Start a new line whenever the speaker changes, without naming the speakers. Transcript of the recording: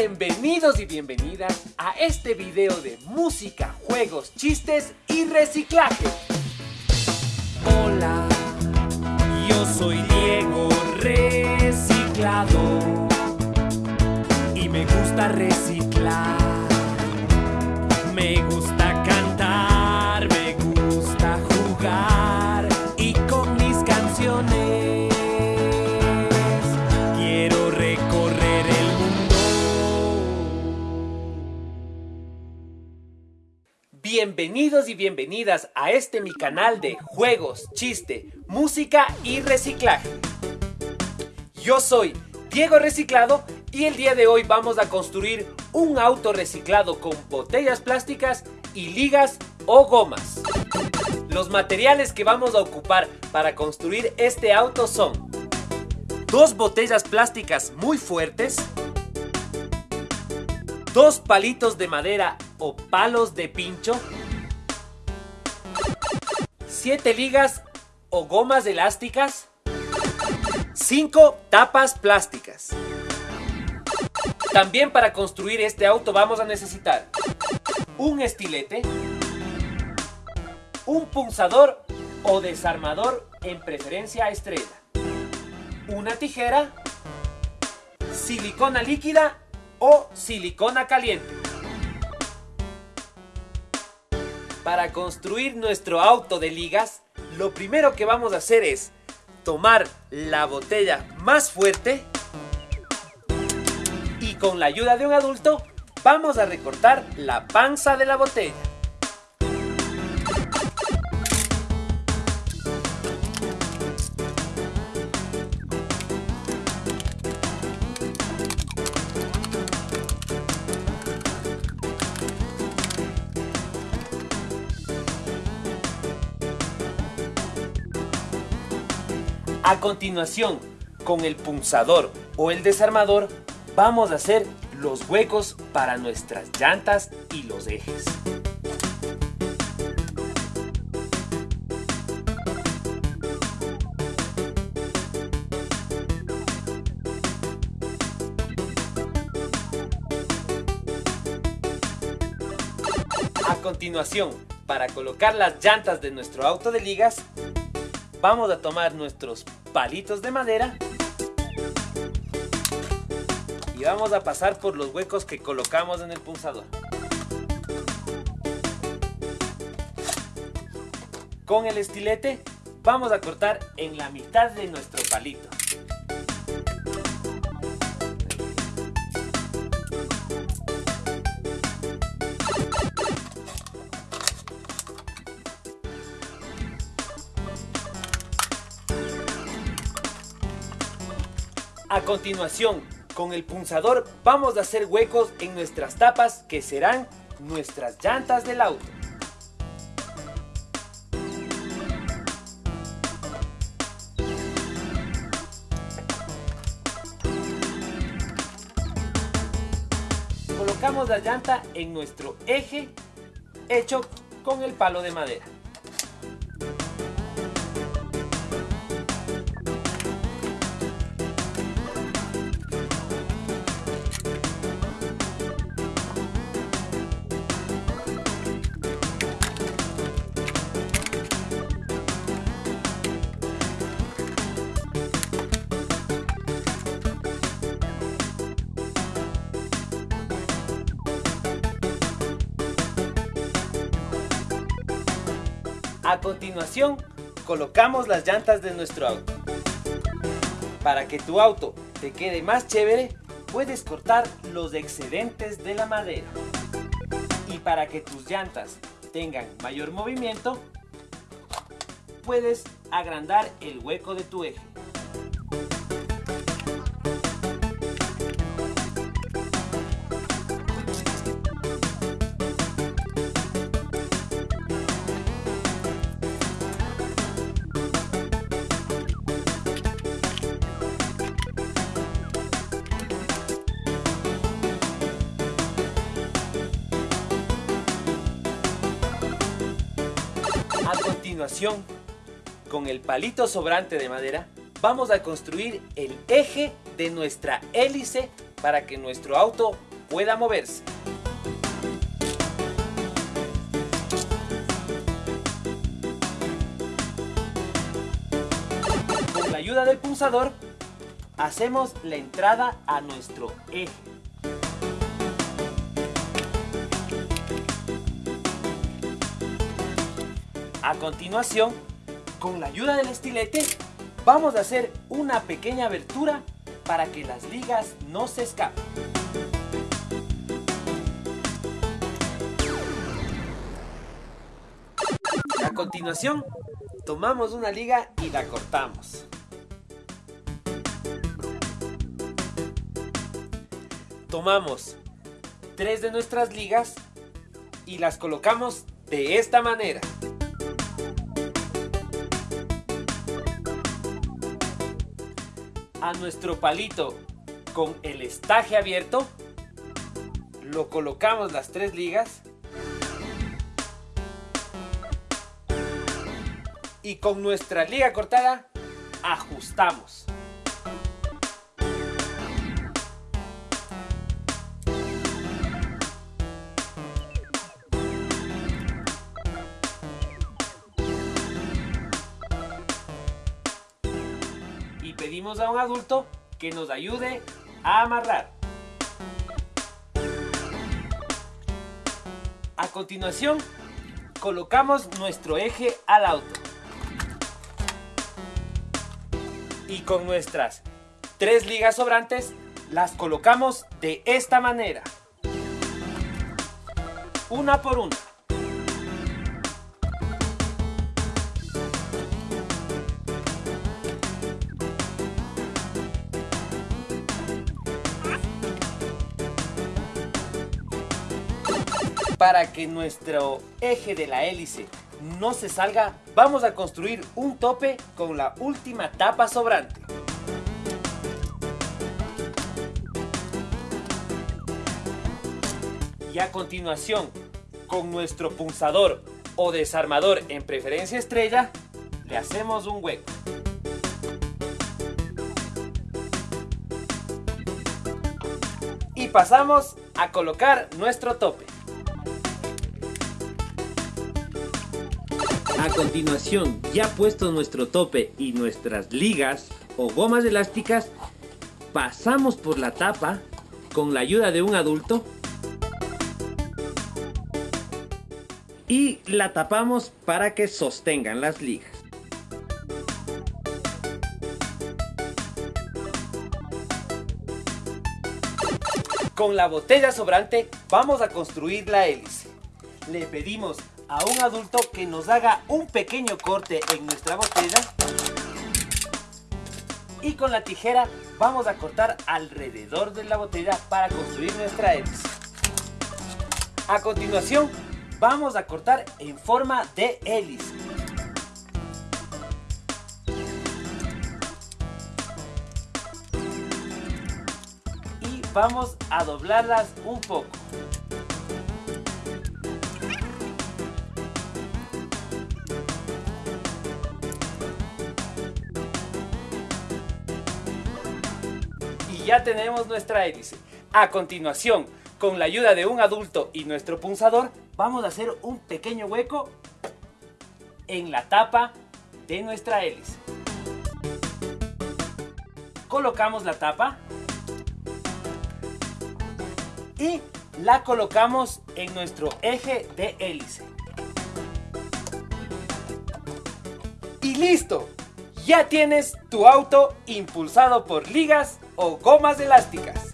Bienvenidos y bienvenidas a este video de música, juegos, chistes y reciclaje.
Hola, yo soy Diego Reciclado y me gusta reciclar.
Bienvenidos y bienvenidas a este mi canal de juegos, chiste, música y reciclaje. Yo soy Diego Reciclado y el día de hoy vamos a construir un auto reciclado con botellas plásticas y ligas o gomas. Los materiales que vamos a ocupar para construir este auto son dos botellas plásticas muy fuertes, dos palitos de madera o palos de pincho, siete ligas o gomas elásticas, cinco tapas plásticas. También para construir este auto vamos a necesitar un estilete, un punzador o desarmador en preferencia estrella, una tijera, silicona líquida o silicona caliente. Para construir nuestro auto de ligas, lo primero que vamos a hacer es tomar la botella más fuerte y con la ayuda de un adulto vamos a recortar la panza de la botella. A continuación, con el punzador o el desarmador, vamos a hacer los huecos para nuestras llantas y los ejes. A continuación, para colocar las llantas de nuestro auto de ligas, vamos a tomar nuestros palitos de madera y vamos a pasar por los huecos que colocamos en el punzador. Con el estilete vamos a cortar en la mitad de nuestro palito. A continuación, con el punzador vamos a hacer huecos en nuestras tapas que serán nuestras llantas del auto. Colocamos la llanta en nuestro eje hecho con el palo de madera. A continuación, colocamos las llantas de nuestro auto. Para que tu auto te quede más chévere, puedes cortar los excedentes de la madera. Y para que tus llantas tengan mayor movimiento, puedes agrandar el hueco de tu eje. A continuación, con el palito sobrante de madera, vamos a construir el eje de nuestra hélice para que nuestro auto pueda moverse. Con la ayuda del pulsador, hacemos la entrada a nuestro eje. A continuación, con la ayuda del estilete, vamos a hacer una pequeña abertura para que las ligas no se escapen. A continuación, tomamos una liga y la cortamos. Tomamos tres de nuestras ligas y las colocamos de esta manera. A nuestro palito con el estaje abierto, lo colocamos las tres ligas y con nuestra liga cortada ajustamos. Pedimos a un adulto que nos ayude a amarrar. A continuación, colocamos nuestro eje al auto. Y con nuestras tres ligas sobrantes, las colocamos de esta manera. Una por una. Para que nuestro eje de la hélice no se salga, vamos a construir un tope con la última tapa sobrante. Y a continuación, con nuestro punzador o desarmador en preferencia estrella, le hacemos un hueco. Y pasamos a colocar nuestro tope. A continuación, ya puesto nuestro tope y nuestras ligas o gomas elásticas, pasamos por la tapa con la ayuda de un adulto y la tapamos para que sostengan las ligas. Con la botella sobrante vamos a construir la hélice. Le pedimos a un adulto que nos haga un pequeño corte en nuestra botella y con la tijera vamos a cortar alrededor de la botella para construir nuestra hélice. A continuación vamos a cortar en forma de hélice. Y vamos a doblarlas un poco. Ya tenemos nuestra hélice. A continuación, con la ayuda de un adulto y nuestro punzador, vamos a hacer un pequeño hueco en la tapa de nuestra hélice. Colocamos la tapa y la colocamos en nuestro eje de hélice. Y listo, ya tienes tu auto impulsado por ligas o gomas elásticas.